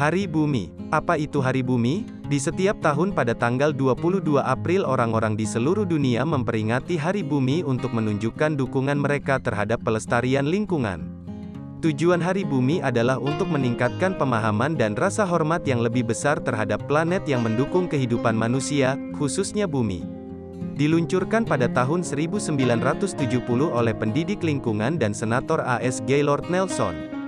Hari Bumi. Apa itu Hari Bumi? Di setiap tahun pada tanggal 22 April orang-orang di seluruh dunia memperingati Hari Bumi untuk menunjukkan dukungan mereka terhadap pelestarian lingkungan. Tujuan Hari Bumi adalah untuk meningkatkan pemahaman dan rasa hormat yang lebih besar terhadap planet yang mendukung kehidupan manusia, khususnya bumi. Diluncurkan pada tahun 1970 oleh pendidik lingkungan dan senator AS Gaylord Nelson.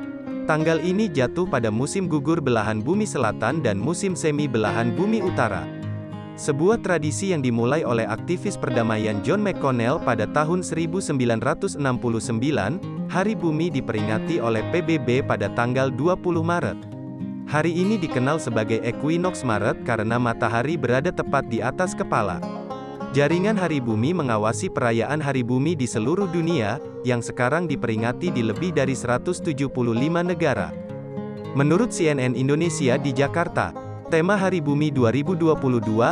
Tanggal ini jatuh pada musim gugur belahan bumi selatan dan musim semi belahan bumi utara. Sebuah tradisi yang dimulai oleh aktivis perdamaian John McConnell pada tahun 1969, Hari Bumi diperingati oleh PBB pada tanggal 20 Maret. Hari ini dikenal sebagai Equinox Maret karena matahari berada tepat di atas kepala. Jaringan Hari Bumi mengawasi perayaan Hari Bumi di seluruh dunia, yang sekarang diperingati di lebih dari 175 negara. Menurut CNN Indonesia di Jakarta, tema Hari Bumi 2022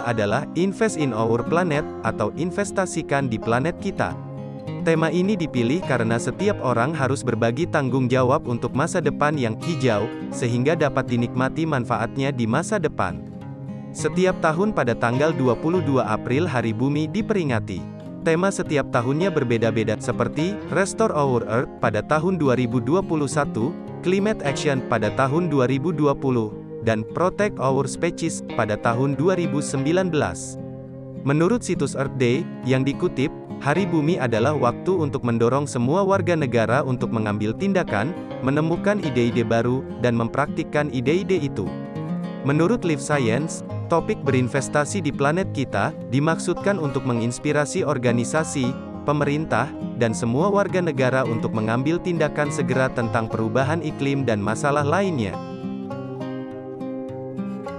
adalah Invest in Our Planet, atau investasikan di planet kita. Tema ini dipilih karena setiap orang harus berbagi tanggung jawab untuk masa depan yang hijau, sehingga dapat dinikmati manfaatnya di masa depan. Setiap tahun pada tanggal 22 April Hari Bumi diperingati. Tema setiap tahunnya berbeda-beda seperti Restore Our Earth pada tahun 2021, Climate Action pada tahun 2020, dan Protect Our Species pada tahun 2019. Menurut situs Earth Day, yang dikutip, Hari Bumi adalah waktu untuk mendorong semua warga negara untuk mengambil tindakan, menemukan ide-ide baru, dan mempraktikkan ide-ide itu. Menurut Live Science, Topik berinvestasi di planet kita, dimaksudkan untuk menginspirasi organisasi, pemerintah, dan semua warga negara untuk mengambil tindakan segera tentang perubahan iklim dan masalah lainnya.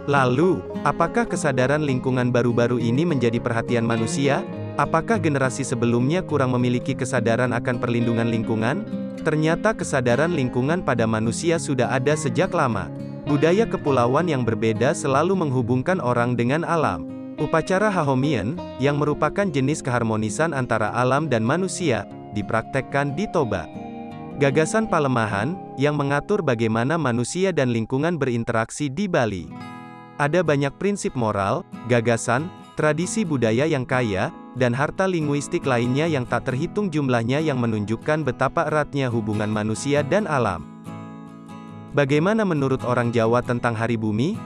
Lalu, apakah kesadaran lingkungan baru-baru ini menjadi perhatian manusia? Apakah generasi sebelumnya kurang memiliki kesadaran akan perlindungan lingkungan? Ternyata kesadaran lingkungan pada manusia sudah ada sejak lama. Budaya kepulauan yang berbeda selalu menghubungkan orang dengan alam. Upacara Hahomian, yang merupakan jenis keharmonisan antara alam dan manusia, dipraktekkan di Toba. Gagasan Palemahan, yang mengatur bagaimana manusia dan lingkungan berinteraksi di Bali. Ada banyak prinsip moral, gagasan, tradisi budaya yang kaya, dan harta linguistik lainnya yang tak terhitung jumlahnya yang menunjukkan betapa eratnya hubungan manusia dan alam. Bagaimana menurut orang Jawa tentang Hari Bumi?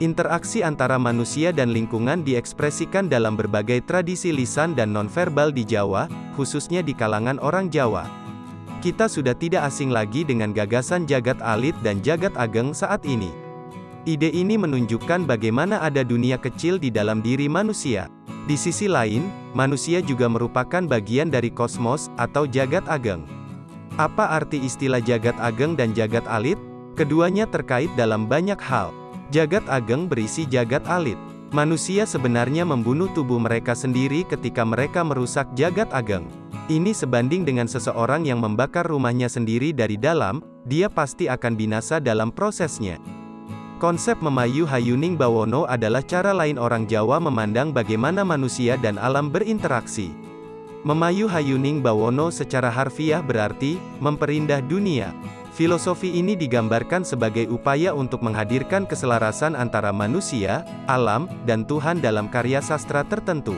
Interaksi antara manusia dan lingkungan diekspresikan dalam berbagai tradisi lisan dan nonverbal di Jawa, khususnya di kalangan orang Jawa. Kita sudah tidak asing lagi dengan gagasan jagat alit dan jagat ageng saat ini. Ide ini menunjukkan bagaimana ada dunia kecil di dalam diri manusia. Di sisi lain, manusia juga merupakan bagian dari kosmos atau jagat ageng. Apa arti istilah jagat ageng dan jagat alit? Keduanya terkait dalam banyak hal. Jagat ageng berisi jagat alit. Manusia sebenarnya membunuh tubuh mereka sendiri ketika mereka merusak jagat ageng. Ini sebanding dengan seseorang yang membakar rumahnya sendiri dari dalam, dia pasti akan binasa dalam prosesnya. Konsep memayu hayuning bawono adalah cara lain orang Jawa memandang bagaimana manusia dan alam berinteraksi. Memayu Hayuning Bawono secara harfiah berarti, memperindah dunia. Filosofi ini digambarkan sebagai upaya untuk menghadirkan keselarasan antara manusia, alam, dan Tuhan dalam karya sastra tertentu.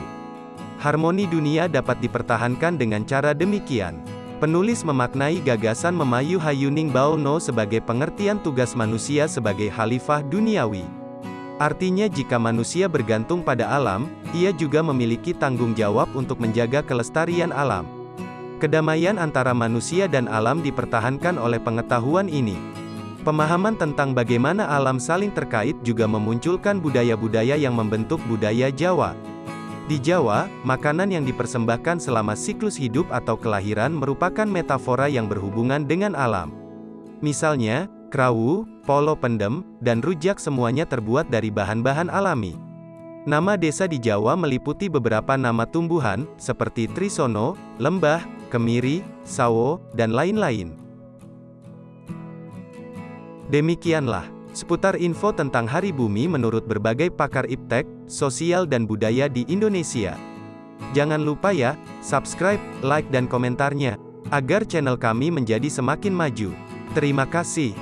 Harmoni dunia dapat dipertahankan dengan cara demikian. Penulis memaknai gagasan Memayu Hayuning Bawono sebagai pengertian tugas manusia sebagai khalifah duniawi. Artinya jika manusia bergantung pada alam, ia juga memiliki tanggung jawab untuk menjaga kelestarian alam. Kedamaian antara manusia dan alam dipertahankan oleh pengetahuan ini. Pemahaman tentang bagaimana alam saling terkait juga memunculkan budaya-budaya yang membentuk budaya Jawa. Di Jawa, makanan yang dipersembahkan selama siklus hidup atau kelahiran merupakan metafora yang berhubungan dengan alam. Misalnya, Krawu, polo pendem, dan rujak semuanya terbuat dari bahan-bahan alami. Nama desa di Jawa meliputi beberapa nama tumbuhan, seperti trisono, lembah, kemiri, sawo, dan lain-lain. Demikianlah, seputar info tentang Hari Bumi menurut berbagai pakar iptek, sosial dan budaya di Indonesia. Jangan lupa ya, subscribe, like dan komentarnya, agar channel kami menjadi semakin maju. Terima kasih.